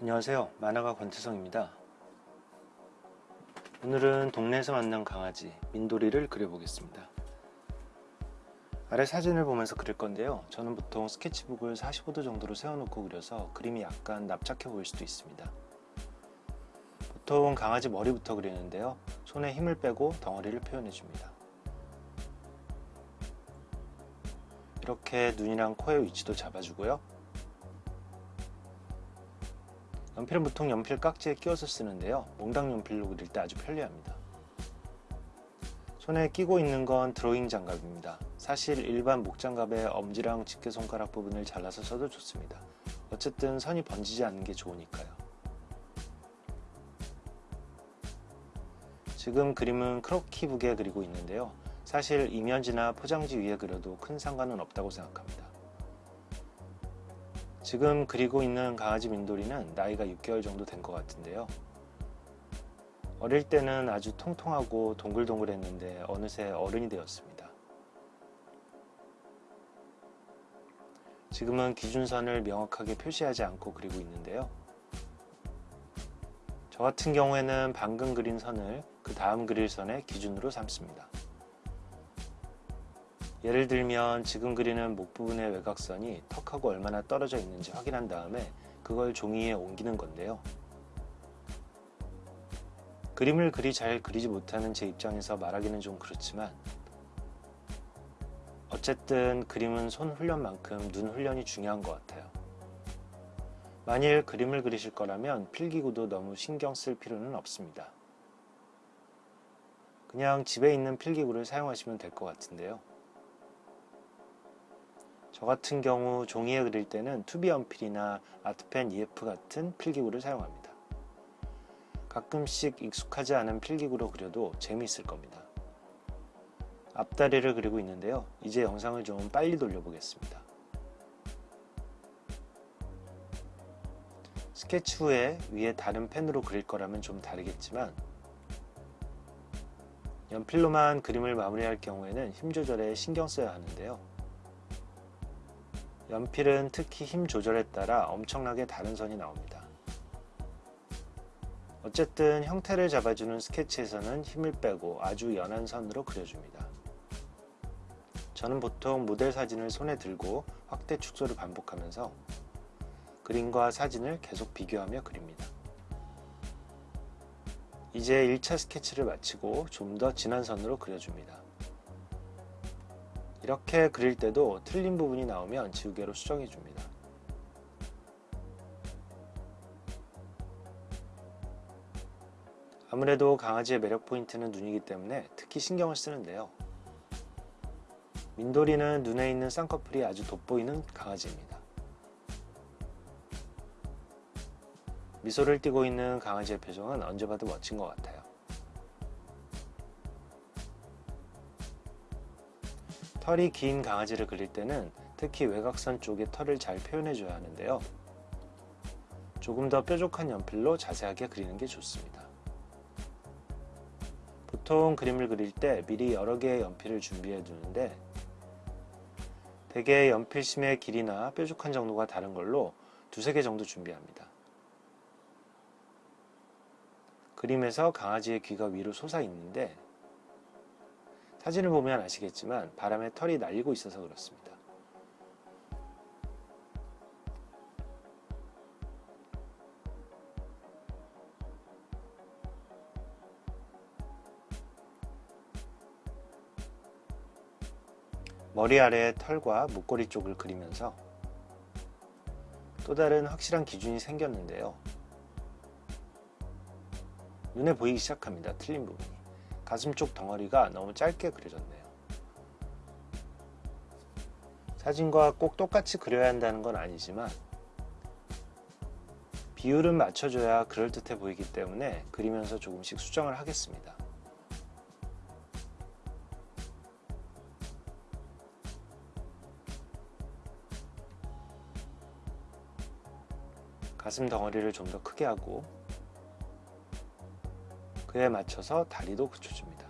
안녕하세요. 만화가 권태성입니다. 오늘은 동네에서 만난 강아지 민돌이를 그려보겠습니다. 아래 사진을 보면서 그릴 건데요. 저는 보통 스케치북을 45도 정도로 세워놓고 그려서 그림이 약간 납작해 보일 수도 있습니다. 보통 강아지 머리부터 그리는데요. 손에 힘을 빼고 덩어리를 표현해 줍니다. 이렇게 눈이랑 코의 위치도 잡아주고요 연필은 보통 연필 깍지에 끼워서 쓰는데요. 몽당 연필로 그릴 때 아주 편리합니다. 손에 끼고 있는 건 드로잉 장갑입니다. 사실 일반 목장갑의 엄지랑 집게손가락 부분을 잘라서 써도 좋습니다. 어쨌든 선이 번지지 않는 게 좋으니까요. 지금 그림은 크로키북에 그리고 있는데요. 사실 이면지나 포장지 위에 그려도 큰 상관은 없다고 생각합니다 지금 그리고 있는 강아지 민돌이는 나이가 6개월 정도 된 것 같은데요. 어릴 때는 아주 통통하고 동글동글했는데 어느새 어른이 되었습니다. 지금은 기준선을 명확하게 표시하지 않고 그리고 있는데요. 저 같은 경우에는 방금 그린 선을 그 다음 그릴 선의 기준으로 삼습니다. 예를 들면 지금 그리는 목 부분의 외곽선이 턱하고 얼마나 떨어져 있는지 확인한 다음에 그걸 종이에 옮기는 건데요. 그림을 그리 잘 그리지 못하는 제 입장에서 말하기는 좀 그렇지만 어쨌든 그림은 손 훈련만큼 눈 훈련이 중요한 것 같아요. 만일 그림을 그리실 거라면 필기구도 너무 신경 쓸 필요는 없습니다. 그냥 집에 있는 필기구를 사용하시면 될 것 같은데요. 저 같은 경우 종이에 그릴 때는 2B 연필이나 art pen EF 같은 필기구를 사용합니다. 가끔씩 익숙하지 않은 필기구로 그려도 재미있을 겁니다. 앞다리를 그리고 있는데요. 이제 영상을 좀 빨리 돌려보겠습니다. 스케치 후에 위에 다른 펜으로 그릴 거라면 좀 다르겠지만 연필로만 그림을 마무리할 경우에는 힘 조절에 신경 써야 하는데요. 연필은 특히 힘 조절에 따라 엄청나게 다른 선이 나옵니다. 어쨌든 형태를 잡아주는 스케치에서는 힘을 빼고 아주 연한 선으로 그려줍니다. 저는 보통 모델 사진을 손에 들고 확대 축소를 반복하면서 그림과 사진을 계속 비교하며 그립니다. 이제 1차 스케치를 마치고 좀 더 진한 선으로 그려줍니다. 이렇게 그릴 때도 틀린 부분이 나오면 지우개로 수정해 줍니다. 아무래도 강아지의 매력 포인트는 눈이기 때문에 특히 신경을 쓰는데요. 민돌이는 눈에 있는 쌍꺼풀이 아주 돋보이는 강아지입니다. 미소를 띠고 있는 강아지의 표정은 언제 봐도 멋진 것 같아요. 털이 긴 강아지를 그릴 때는 특히 외곽선 쪽에 털을 잘 표현해 줘야 하는데요. 조금 더 뾰족한 연필로 자세하게 그리는 게 좋습니다. 보통 그림을 그릴 때 미리 여러 개의 연필을 준비해 두는데 대개 연필심의 길이나 뾰족한 정도가 다른 걸로 두세 개 정도 준비합니다. 그림에서 강아지의 귀가 위로 솟아 있는데 사진을 보면 아시겠지만 바람에 털이 날리고 있어서 그렇습니다. 머리 아래 털과 목걸이 쪽을 그리면서 또 다른 확실한 기준이 생겼는데요. 눈에 보이기 시작합니다. 틀린 부분이. 가슴 쪽 덩어리가 너무 짧게 그려졌네요. 사진과 꼭 똑같이 그려야 한다는 건 아니지만 비율은 맞춰줘야 그럴듯해 보이기 때문에 그리면서 조금씩 수정을 하겠습니다. 가슴 덩어리를 좀 더 크게 하고 그에 맞춰서 다리도 그쳐줍니다.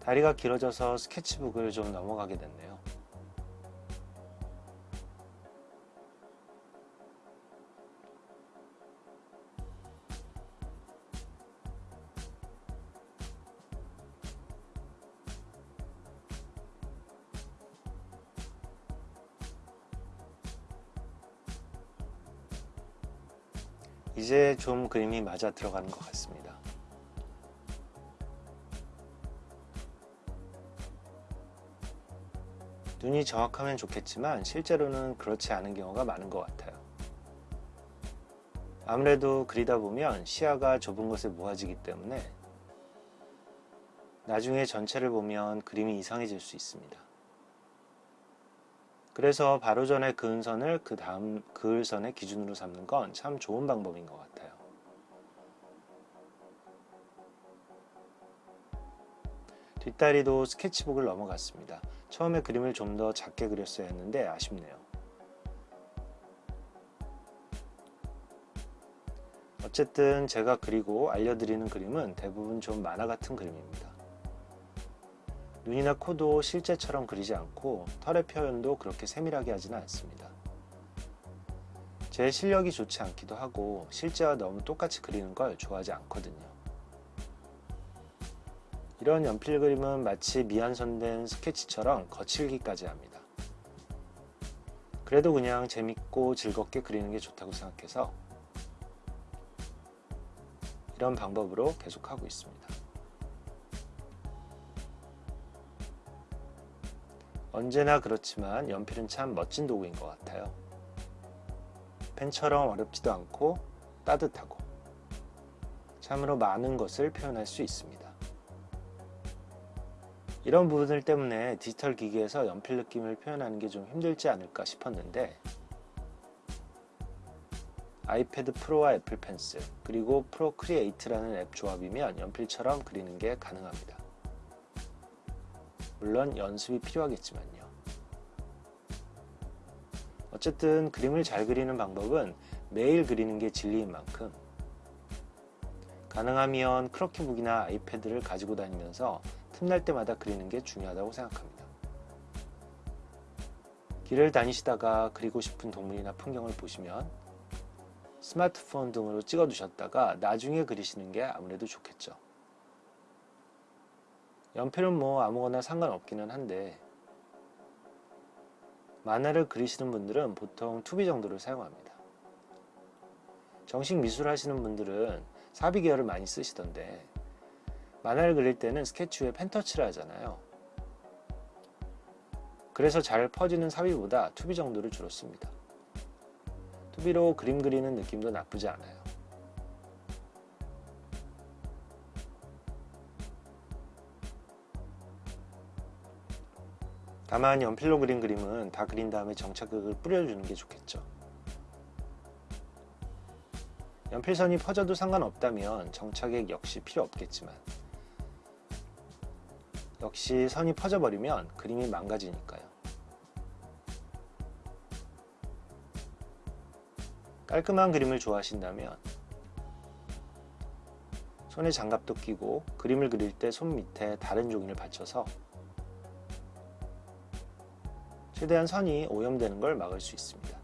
다리가 길어져서 스케치북을 좀 넘어가게 됐네요. 이제 좀 그림이 맞아 들어가는 것 같습니다. 눈이 정확하면 좋겠지만 실제로는 그렇지 않은 경우가 많은 것 같아요. 아무래도 그리다 보면 시야가 좁은 곳에 모아지기 때문에 나중에 전체를 보면 그림이 이상해질 수 있습니다. 그래서 바로 전에 그은 선을 그 다음 그을 선의 기준으로 삼는 건 참 좋은 방법인 것 같아요. 뒷다리도 스케치북을 넘어갔습니다. 처음에 그림을 좀 더 작게 그렸어야 했는데 아쉽네요. 어쨌든 제가 그리고 알려드리는 그림은 대부분 좀 만화 같은 그림입니다. 눈이나 코도 실제처럼 그리지 않고 털의 표현도 그렇게 세밀하게 하지는 않습니다. 제 실력이 좋지 않기도 하고 실제와 너무 똑같이 그리는 걸 좋아하지 않거든요. 이런 연필 그림은 마치 미완성된 스케치처럼 거칠기까지 합니다. 그래도 그냥 재밌고 즐겁게 그리는 게 좋다고 생각해서 이런 방법으로 계속하고 있습니다. 언제나 그렇지만 연필은 참 멋진 도구인 것 같아요. 펜처럼 어렵지도 않고 따뜻하고 참으로 많은 것을 표현할 수 있습니다. 이런 부분들 때문에 디지털 기기에서 연필 느낌을 표현하는 게 좀 힘들지 않을까 싶었는데 iPad Pro와 Apple Pencil 그리고 Procreate라는 앱 조합이면 연필처럼 그리는 게 가능합니다. 물론 연습이 필요하겠지만요. 어쨌든 그림을 잘 그리는 방법은 매일 그리는 게 진리인 만큼 가능하면 크로키북이나 아이패드를 가지고 다니면서 틈날 때마다 그리는 게 중요하다고 생각합니다. 길을 다니시다가 그리고 싶은 동물이나 풍경을 보시면 스마트폰 등으로 찍어 두셨다가 나중에 그리시는 게 아무래도 좋겠죠. 연필은 뭐 아무거나 상관없기는 한데 만화를 그리시는 분들은 보통 2B 정도를 사용합니다. 정식 미술 하시는 분들은 4B 계열을 많이 쓰시던데 만화를 그릴 때는 스케치 후에 펜터치를 하잖아요. 그래서 잘 퍼지는 4B보다 2B 정도를 주로 씁니다. 2B로 그림 그리는 느낌도 나쁘지 않아요. 다만 연필로 그린 그림은 다 그린 다음에 정착극을 뿌려주는 게 좋겠죠. 연필선이 퍼져도 상관없다면 정착액 역시 필요 없겠지만 역시 선이 퍼져버리면 그림이 망가지니까요. 깔끔한 그림을 좋아하신다면 손에 장갑도 끼고 그림을 그릴 때 손 밑에 다른 종이를 받쳐서 최대한 선이 오염되는 걸 막을 수 있습니다.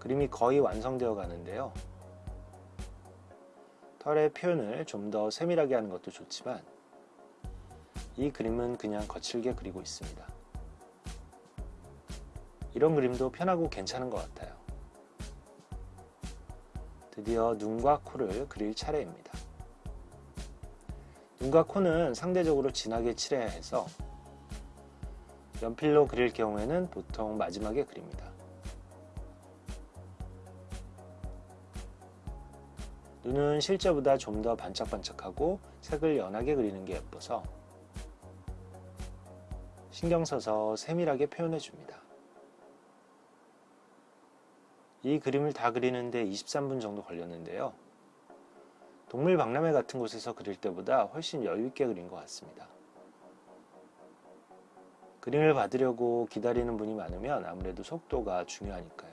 그림이 거의 완성되어 가는데요. 털의 표현을 좀 더 세밀하게 하는 것도 좋지만 이 그림은 그냥 거칠게 그리고 있습니다. 이런 그림도 편하고 괜찮은 것 같아요. 드디어 눈과 코를 그릴 차례입니다. 눈과 코는 상대적으로 진하게 칠해야 해서 연필로 그릴 경우에는 보통 마지막에 그립니다. 눈은 실제보다 좀 더 반짝반짝하고 색을 연하게 그리는 게 예뻐서 신경 써서 세밀하게 표현해 줍니다. 이 그림을 다 그리는데 23분 정도 걸렸는데요. 동물 박람회 같은 곳에서 그릴 때보다 훨씬 여유있게 그린 것 같습니다. 그림을 받으려고 기다리는 분이 많으면 아무래도 속도가 중요하니까요.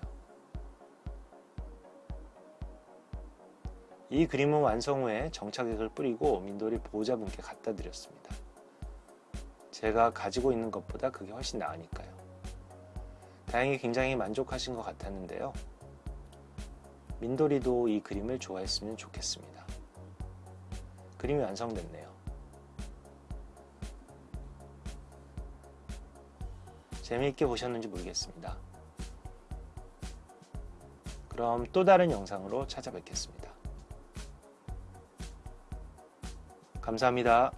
이 그림은 완성 후에 정착액을 뿌리고 민돌이 보호자분께 갖다 드렸습니다. 제가 가지고 있는 것보다 그게 훨씬 나으니까요. 다행히 굉장히 만족하신 것 같았는데요. 민돌이도 이 그림을 좋아했으면 좋겠습니다. 그림이 완성됐네요. 재미있게 보셨는지 모르겠습니다. 그럼 또 다른 영상으로 찾아뵙겠습니다. 감사합니다.